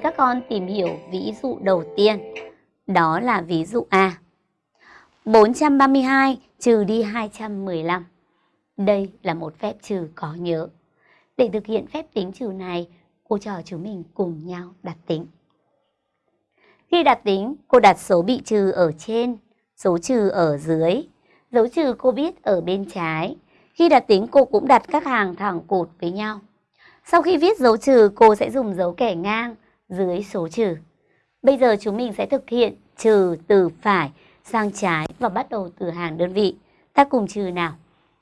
các con tìm hiểu ví dụ đầu tiên. Đó là ví dụ A. 432 trừ đi 215. Đây là một phép trừ có nhớ. Để thực hiện phép tính trừ này, cô trò chúng mình cùng nhau đặt tính. Khi đặt tính, cô đặt số bị trừ ở trên, số trừ ở dưới. Dấu trừ cô biết ở bên trái. Khi đặt tính, cô cũng đặt các hàng thẳng cột với nhau. Sau khi viết dấu trừ, cô sẽ dùng dấu kẻ ngang dưới số trừ. Bây giờ chúng mình sẽ thực hiện trừ từ phải sang trái và bắt đầu từ hàng đơn vị. Ta cùng trừ nào.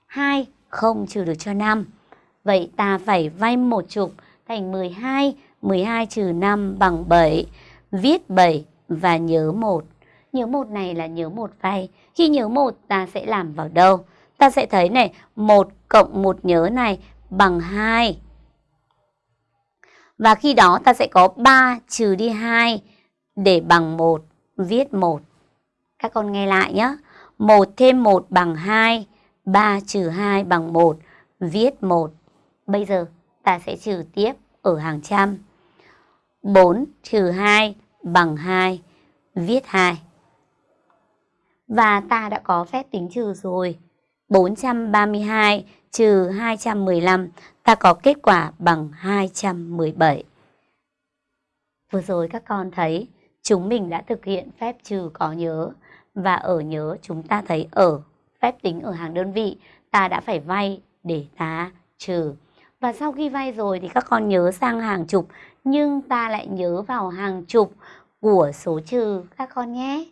2 không trừ được cho 5. Vậy ta phải vay một chục thành 12, 12 trừ 5 bằng 7. Viết 7 và nhớ 1. Nhớ 1 này là nhớ 1 vay. Khi nhớ 1 ta sẽ làm vào đâu? Ta sẽ thấy này, 1 cộng 1 nhớ này bằng 2. Và khi đó ta sẽ có 3 trừ đi 2 để bằng 1, viết 1. Các con nghe lại nhé. 1 thêm 1 bằng 2, 3 trừ 2 bằng 1, viết 1. Bây giờ ta sẽ trừ tiếp ở hàng trăm. 4 trừ 2 bằng 2, viết 2. Và ta đã có phép tính trừ rồi. 432 trừ 215, ta có kết quả bằng 217. Vừa rồi các con thấy chúng mình đã thực hiện phép trừ có nhớ và ở nhớ chúng ta thấy ở phép tính ở hàng đơn vị ta đã phải vay để ta trừ. Và sau khi vay rồi thì các con nhớ sang hàng chục nhưng ta lại nhớ vào hàng chục của số trừ các con nhé.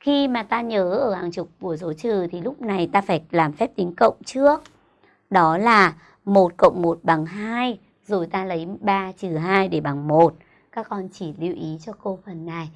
Khi mà ta nhớ ở hàng chục của số trừ thì lúc này ta phải làm phép tính cộng trước. Đó là 1 cộng 1 bằng 2, rồi ta lấy 3 trừ 2 để bằng 1. Các con chỉ lưu ý cho cô phần này